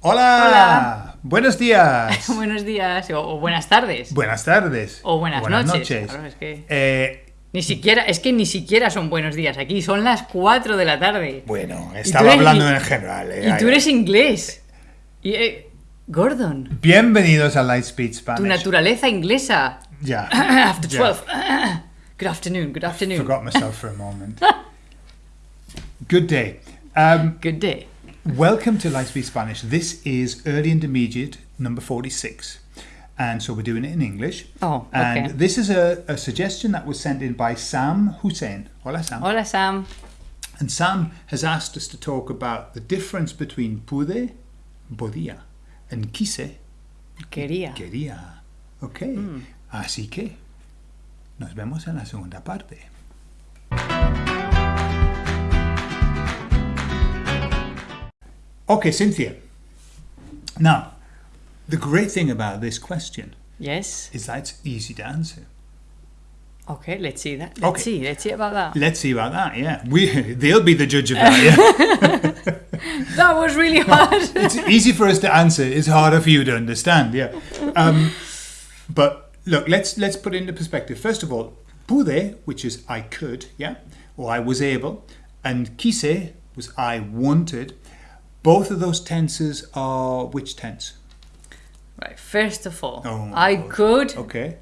Hola. Hola. Buenos días. Buenos días o, o buenas tardes. Buenas tardes. O buenas noches. Claro, es que- Eh, Ni siquiera, es que ni siquiera son buenos días aquí, son las 4 de la tarde. bueno, estaba hablando en general. eh, Y tú eres inglés. Y, eh, Gordon, Bienvenidos a Lightspeed Spanish. tu naturaleza inglesa. Ya. After ya. 12. Good afternoon, good afternoon. Forgot myself for a moment. Good day. Um, Good day. Welcome to Lightspeed Spanish. This is early intermediate number 46. And so we're doing it in English. Oh, And this is a, a suggestion that was sent in by Sam Hussein. Hola, Sam. Hola Sam. And Sam has asked us to talk about the difference between pude, podía, and quise, Quería. quería. Ok. Hmm. Así que nos vemos en la segunda parte. Okay, Cynthia. Now, the great thing about this question Yes. is that it's easy to answer. Okay, let's see that. Let's Okay. see. Let's see about that. Let's see about that. Yeah, we they'll be the judge of that. Yeah. That was really hard. it's easy for us to answer. It's harder for you to understand. Yeah. Um, but look, let's let's put it into perspective. First of all, pude, which is I could, yeah, or I was able, and quise was I wanted. Both of those tenses are which tense? right. First of all, Oh I God. could Okay.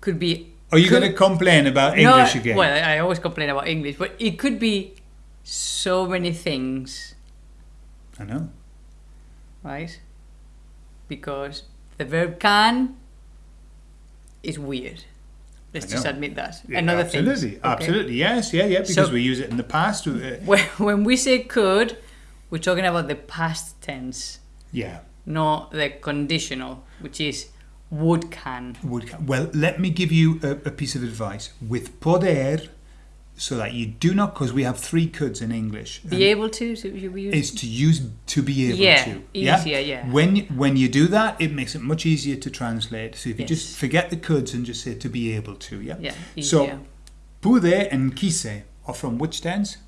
could be. Are you going to complain about No, English again? Well, I always complain about English, but it could be so many things, I know. right? Because the verb can is weird. Let's just admit that. Yeah, Another absolutely, thing. absolutely, Absolutely. yes, yeah, yeah, because So- we use it in the past. When, when we say could, we're talking about the past tense, yeah. not the conditional, which is would can. Would ca- well, let me give you a, a piece of advice with poder, so that you do not, because we have three coulds in English. Be able to, so is to use to be able Yeah, to. easier, yeah. When when you do that, it makes it much easier to translate. So if you just forget the coulds and just say to be able to, yeah. yeah, So easier. pude and quise are from which tense?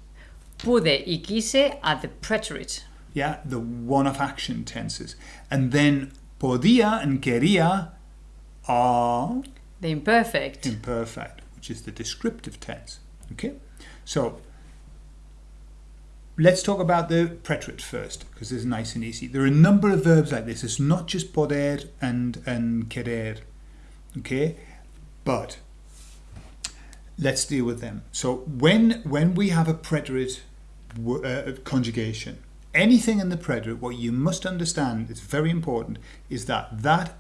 Pude y quise are the preterite. Yeah, the one-off action tenses, and then podía and quería are The imperfect. imperfect, which is the descriptive tense. Okay, so let's talk about the preterite first because it's nice and easy. There are a number of verbs like this. It's not just poder and and querer. Okay, but let's deal with them. So when when we have a preterite uh, conjugation, anything in the preterite, what you must understand is very important is that that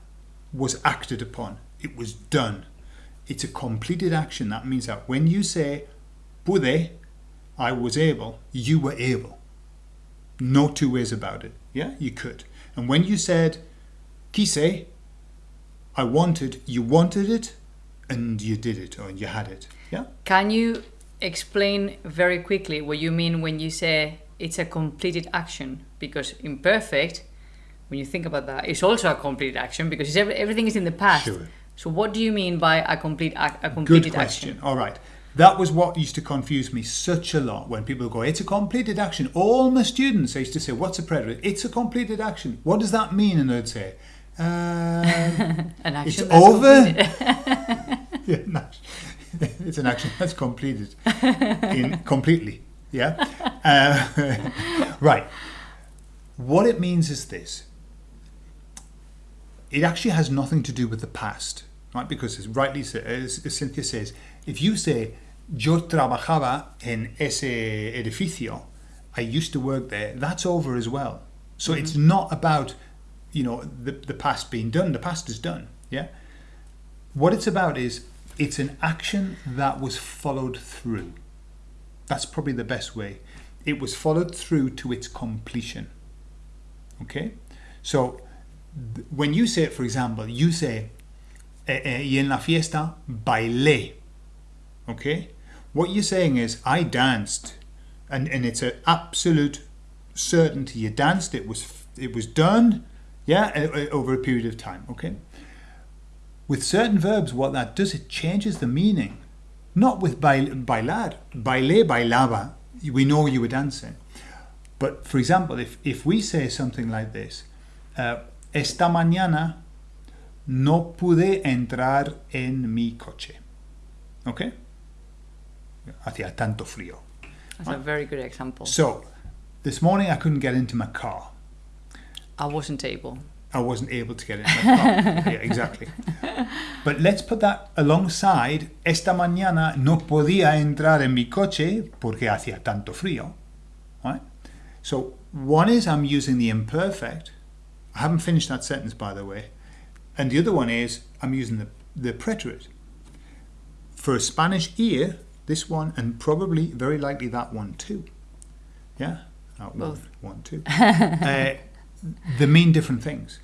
was acted upon. It was done. It's a completed action. That means that when you say pude, I was able, you were able. No two ways about it. Yeah, you could. And when you said quise, I wanted, you wanted it and you did it or you had it. Yeah? Can you explain very quickly what you mean when you say it's a completed action? Because imperfect, when you think about that, it's also a completed action because it's every, everything is in the past. Sure. So what do you mean by a complete ac- a Good question. action? All right. That was what used to confuse me such a lot when people go, it's a completed action. All my students, I used to say, what's a preterite? It's a completed action. What does that mean? And they'd say, An action It's that's over. yeah, no, it's an action that's completed in completely. Yeah. Uh, right. What it means is this. It actually has nothing to do with the past, right? Because as rightly as, as Cynthia says, if you say yo trabajaba en ese edificio, I used to work there, that's over as well. So it's not about, you know, the, the past being done. The past is done. Yeah. What it's about is it's an action that was followed through. That's probably the best way. It was followed through to its completion. Okay? So when you say it, for example, you say, eh, eh, y en la fiesta bailé. Okay? What you're saying is, I danced. And, and it's an absolute certainty. You danced, it was, it was done, yeah, o- o- over a period of time. Okay? With certain verbs, what that does, it changes the meaning. Not with bail, bailar. Bailé, bailaba. We know you were dancing. But for example, if, if we say something like this, uh, esta mañana no pude entrar en mi coche. Okay? Hacía tanto frío. That's a very good example. So, this morning I couldn't get into my car. I wasn't able. I wasn't able to get car. yeah, exactly. But let's put that alongside esta mañana no podía entrar en mi coche porque hacía tanto frío. Right? So one is I'm using the imperfect. I haven't finished that sentence by the way. And the other one is I'm using the, the preterite. For a Spanish ear, this one and probably very likely that one too. Yeah? That one, Both. one, two. uh, they mean different things.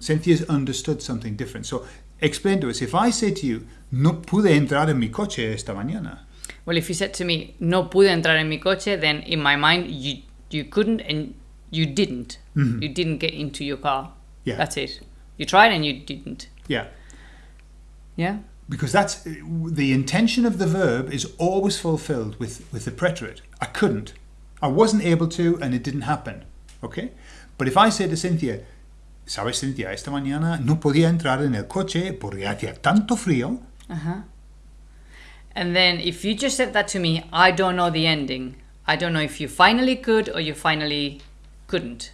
Cynthia's understood something different. So explain to us. If I say to you, no pude entrar en mi coche esta mañana. Well, if you said to me, no pude entrar en mi coche, then in my mind, you you couldn't and you didn't. You didn't get into your car. Mm-hmm. Yeah. That's it. You tried and you didn't. Yeah. Yeah? Because that's the intention of the verb is always fulfilled with, with the preterite. I couldn't. I wasn't able to and it didn't happen. Okay? But if I say to Cynthia, ¿sabes, Cynthia? Esta mañana no podía entrar en el coche porque hacía tanto frío. And then if you just said that to me, I don't know the ending. I don't know if you finally could or you finally couldn't.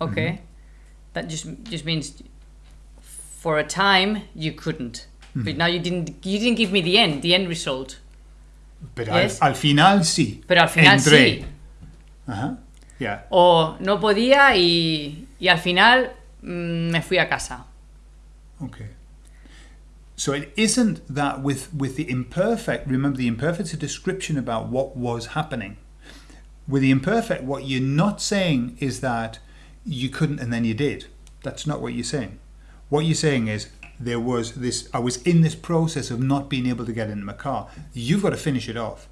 Okay? That just just means for a time you couldn't. But now you didn't you didn't give me the end, the end result. Pero Yes. al, al final sí. Pero al final Entré. sí. Ajá. Yeah. O no podía y, y al final mm, me fui a casa. Okay. So it isn't that with, with the imperfect, remember the imperfect's a description about what was happening. With the imperfect, what you're not saying is that you couldn't and then you did. That's not what you're saying. What you're saying is there was this, I was in this process of not being able to get into my car. You've got to finish it off.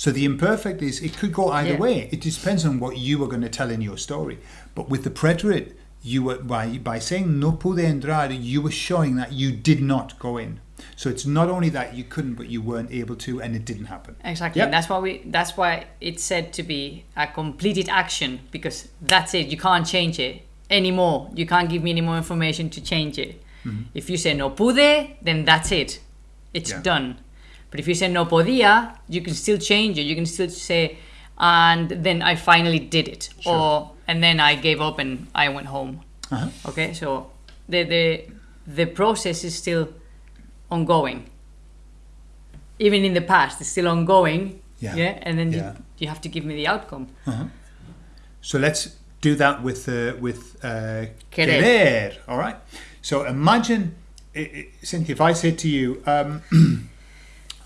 So the imperfect is, it could go either Yeah. way. It depends on what you are going to tell in your story. But with the preterite, you were by by saying no pude entrar, you were showing that you did not go in. So it's not only that you couldn't, but you weren't able to, and it didn't happen. Exactly. Yep. And that's why we that's why it's said to be a completed action because that's it. You can't change it anymore. You can't give me any more information to change it. Mm-hmm. If you say no pude, then that's it. It's Yeah. done. But if you say no podía, you can still change it. You can still say and then I finally did it. Or and then I gave up and I went home. Uh-huh. Okay? So the the the process is still ongoing. Even in the past, it's still ongoing. Yeah. yeah? and then Yeah. you, you have to give me the outcome. So let's do that with uh, with uh, Querer. querer. All right. So imagine, Cynthia, if I said to you, um,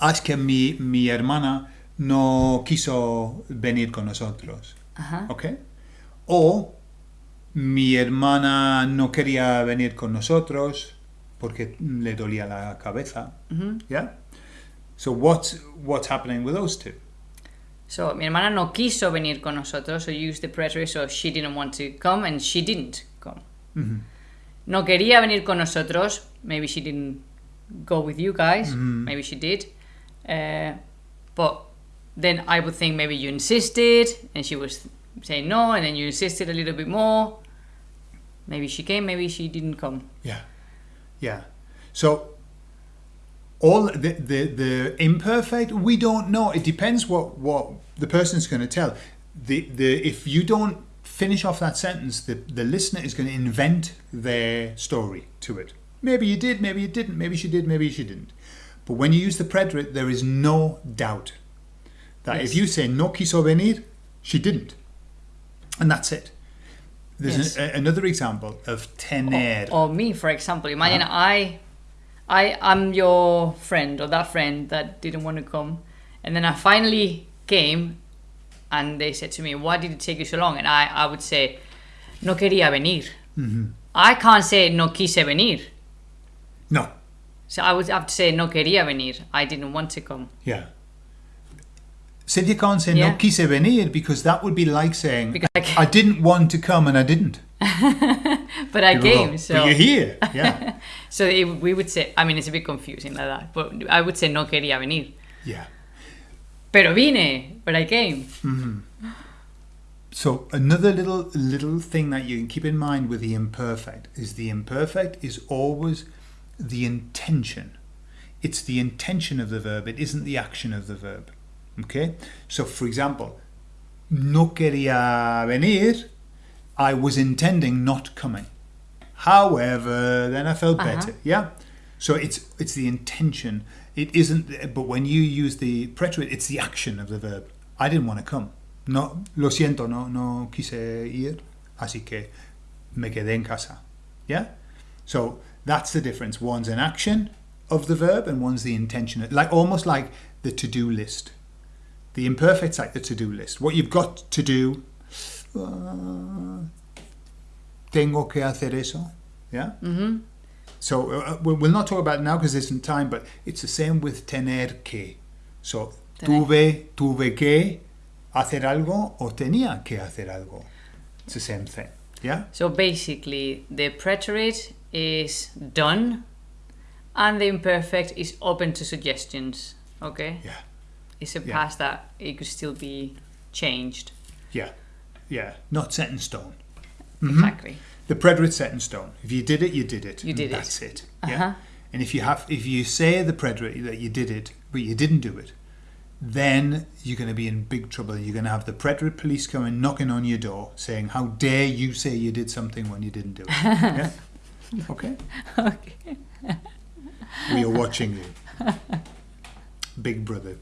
"Es que mi mi hermana no quiso venir con nosotros." Ajá. Okay. O mi hermana no quería venir con nosotros porque le dolía la cabeza. Yeah. So what's what's happening with those two? So mi hermana no quiso venir con nosotros, so use the preterite, so she didn't want to come and she didn't come. No quería venir con nosotros, maybe she didn't go with you guys, maybe she did. Uh, but then I would think maybe you insisted and she was saying no, and then you insisted a little bit more. Maybe she came, maybe she didn't come. Yeah, yeah. So all the the, the imperfect we don't know. It depends what what the person's going to tell. The the if you don't finish off that sentence, the the listener is going to invent their story to it. Maybe you did, maybe you didn't, maybe she did, maybe she didn't. But when you use the preterite, there is no doubt that if you say no quiso venir, she didn't, and that's it. There's Yes. an, a, another example of tener. Or me, for example. Imagine uh-huh. I, I, I'm your friend or that friend that didn't want to come, and then I finally came, and they said to me, "Why did it take you so long?" And I, I would say, "No quería venir." Mm-hmm. I can't say "no quise venir," No, so I would have to say "no quería venir." I didn't want to come. Yeah. So you can't say Yeah. no quise venir because that would be like saying I I didn't want to come and I didn't. But I People go, came, "But so you're here. Yeah. so it, we would say. I mean, it's a bit confusing like that, but I would say "no quería venir." yeah. Pero vine, but I came. Mm-hmm. So another little little thing that you can keep in mind with the imperfect is the imperfect is always the intention. It's the intention of the verb. It isn't the action of the verb. Okay. So for example, no quería venir. I was intending not coming. However, then I felt Uh-huh. better. Yeah. So it's it's the intention. It isn't. But when you use the preterite, it's the action of the verb. I didn't want to come. No, lo siento, no, no quise ir, así que me quedé en casa. Yeah. So that's the difference. One's an action of the verb, and one's the intention. Like almost like the to-do list. The imperfect's like the to-do list. What you've got to do. uh, tengo que hacer eso. Yeah. Mm-hmm. So uh, we'll we'll not talk about it now because there isn't time, but it's the same with tener que. So Tener. tuve, tuve que hacer algo o tenía que hacer algo. It's the same thing. Yeah? So basically, the preterite is done, and the imperfect is open to suggestions. Okay, Yeah. it's a Yeah. past that it could still be changed. Yeah. Yeah. Not set in stone. Mhm. Exactly. The preterite's set in stone. If you did it, you did it. You and did it. That's it. Yeah. Uh-huh. And if you have, if you say the preterite that you did it, but you didn't do it, then you're going to be in big trouble. You're going to have the preterite police coming knocking on your door, saying, "How dare you say you did something when you didn't do it?" yeah. Okay. Okay. We are watching you, Big Brother.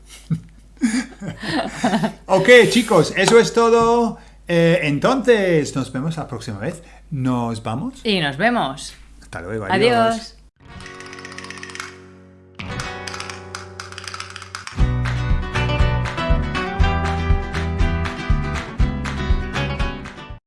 ok, chicos, eso es todo. Eh, entonces, nos vemos la próxima vez. Nos vamos. Y nos vemos. Hasta luego. Adiós.